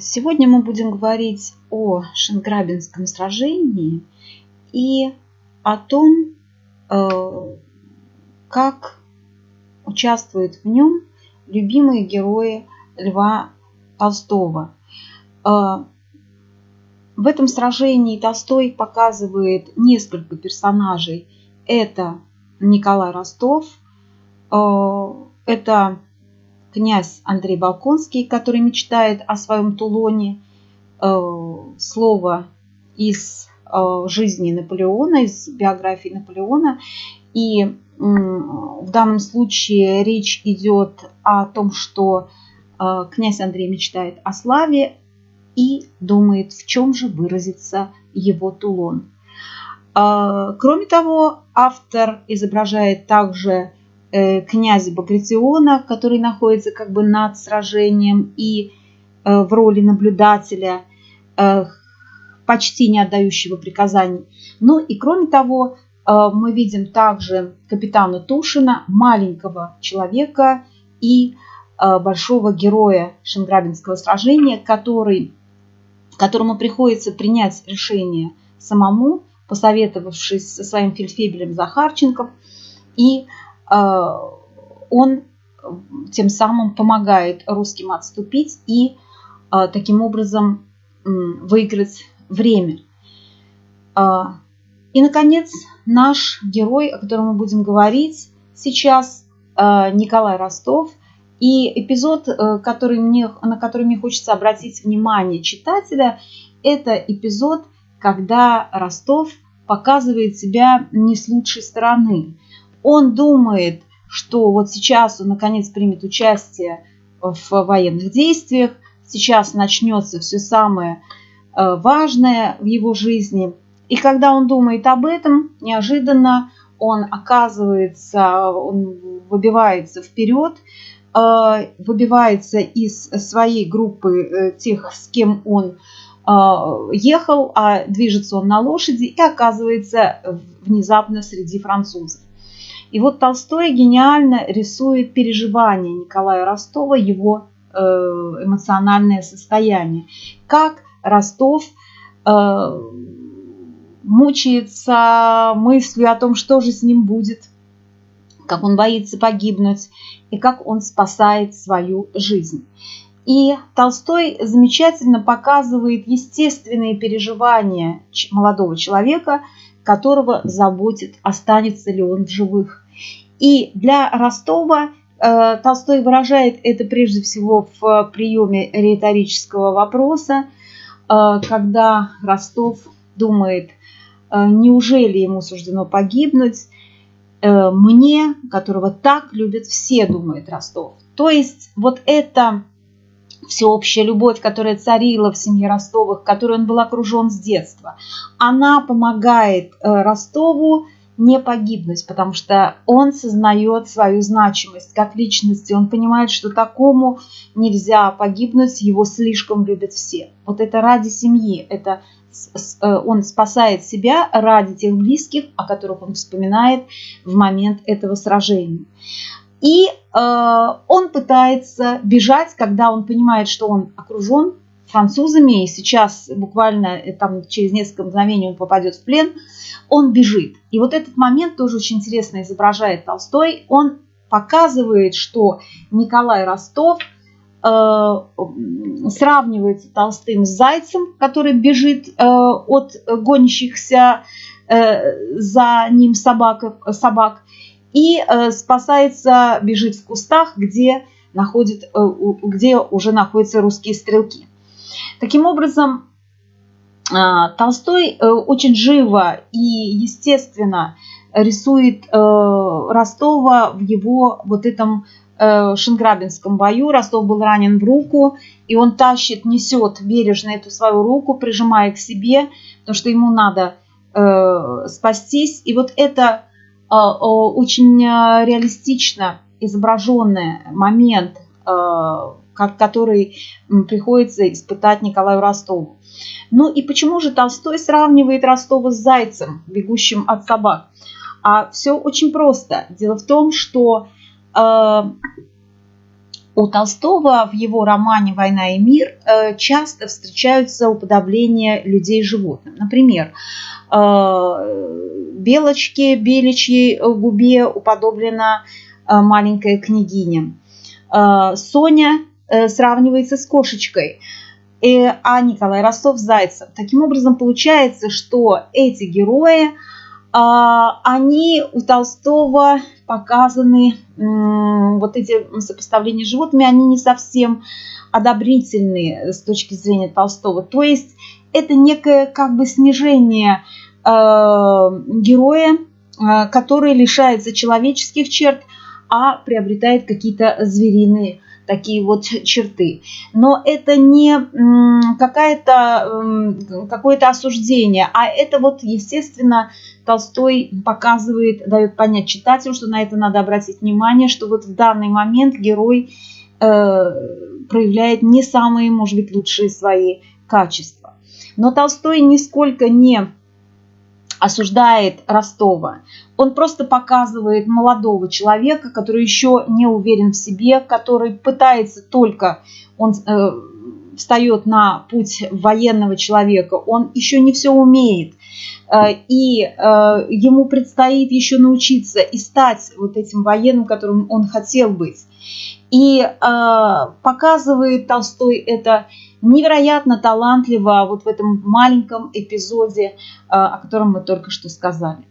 Сегодня мы будем говорить о Шенграбинском сражении и о том, э, как участвуют в нем любимые герои Льва Толстого. Э, в этом сражении Толстой показывает несколько персонажей. Это Николай Ростов, э, это князь Андрей Балконский, который мечтает о своем Тулоне, э, слово из э, жизни Наполеона, из биографии Наполеона. И в данном случае речь идет о том, что э, князь Андрей мечтает о славе и думает, в чем же выразится его Тулон. Кроме того, автор изображает также князя Багратиона, который находится как бы над сражением и э, в роли наблюдателя, э, почти не отдающего приказаний. Ну и кроме того, мы видим также капитана Тушина, маленького человека и большого героя Шенграбинского сражения, который, которому приходится принять решение самому, посоветовавшись со своим фельдфебелем Захарченком, и Э, он тем самым помогает русским отступить и э, таким образом выиграть время. Э, и, наконец, наш герой, о котором мы будем говорить сейчас, Николай Ростов. И эпизод, который мне, на который мне хочется обратить внимание читателя, это эпизод, когда Ростов показывает себя не с лучшей стороны он думает, что вот сейчас он наконец примет участие в военных действиях, сейчас начнется все самое э, важное в его жизни. И когда он думает об этом, неожиданно он оказывается, он выбивается вперед, э, выбивается из своей группы э, тех, с кем он ехал, а движется он на лошади и оказывается внезапно среди французов. И вот Толстой гениально рисует переживания Николая Ростова, его э, эмоциональное состояние. Как Ростов э, мучается мыслью о том, что же с ним будет, как он боится погибнуть и как он спасает свою жизнь. И Толстой замечательно показывает естественные переживания молодого человека, которого заботит, останется ли он в живых. И для Ростова э, Толстой выражает это прежде всего в приеме риторического вопроса, э, когда Ростов думает, э, неужели ему суждено погибнуть, мне, которого так любят все, думает Ростов. То есть вот эта всеобщая любовь, которая царила в семье Ростовых, которой он был окружен с детства, она помогает Ростову не погибнуть, потому что он сознает свою значимость как личности. Он понимает, что такому нельзя погибнуть, его слишком любят все. Вот это ради семьи, это э, он спасает себя ради тех близких, о которых он вспоминает в момент этого сражения. И э, он пытается бежать, когда он понимает, что он окружен французами, и сейчас буквально э, там, через несколько мгновений он попадет в плен, он бежит. И вот этот момент тоже очень интересно изображает Толстой. Он показывает, что Николай Ростов э, сравнивается Толстым с зайцем, который бежит э, от гонящихся э, за ним собак, собак и э, спасается, бежит в кустах, где, находит, э, где уже находятся русские стрелки. Таким образом, а, Толстой э, очень живо и естественно рисует э, Ростова в его вот этом э, Шенграбинском бою. Ростов был ранен в руку, и он тащит, несет бережно эту свою руку, прижимая к себе, потому что ему надо спастись. И вот это очень реалистично изображенный момент который приходится испытать Николаю Ростову. Ну и почему же Толстой сравнивает Ростова с зайцем, бегущим от собак? А все очень просто. Дело в том, что э, У Толстого в его романе «Война и мир» э, часто встречаются уподобления людей животным. Например, э, белочке, беличьей губе уподоблена э, маленькая княгиня. Соня сравнивается с кошечкой, а Николай Ростов-Зайцев. Таким образом, получается, что эти герои, они у Толстого показаны вот эти сопоставления с животными, они не совсем одобрительные с точки зрения Толстого. То есть это некое как бы снижение э, героя, э, который лишается человеческих черт, а приобретает какие-то звериные такие вот черты. Но это не какое-то какое-то осуждение, а это вот, естественно, Толстой показывает, дает понять читателю, что на это надо обратить внимание, что вот в данный момент герой э, проявляет не самые, может быть, лучшие свои качества. Но Толстой нисколько не осуждает Ростова. Он просто показывает молодого человека, который еще не уверен в себе, который пытается только, он э, встает на путь военного человека, он еще не все умеет. Э, и э, ему предстоит еще научиться и стать вот этим военным, которым он хотел быть. И э, показывает Толстой это невероятно талантливо вот в этом маленьком эпизоде, о котором мы только что сказали.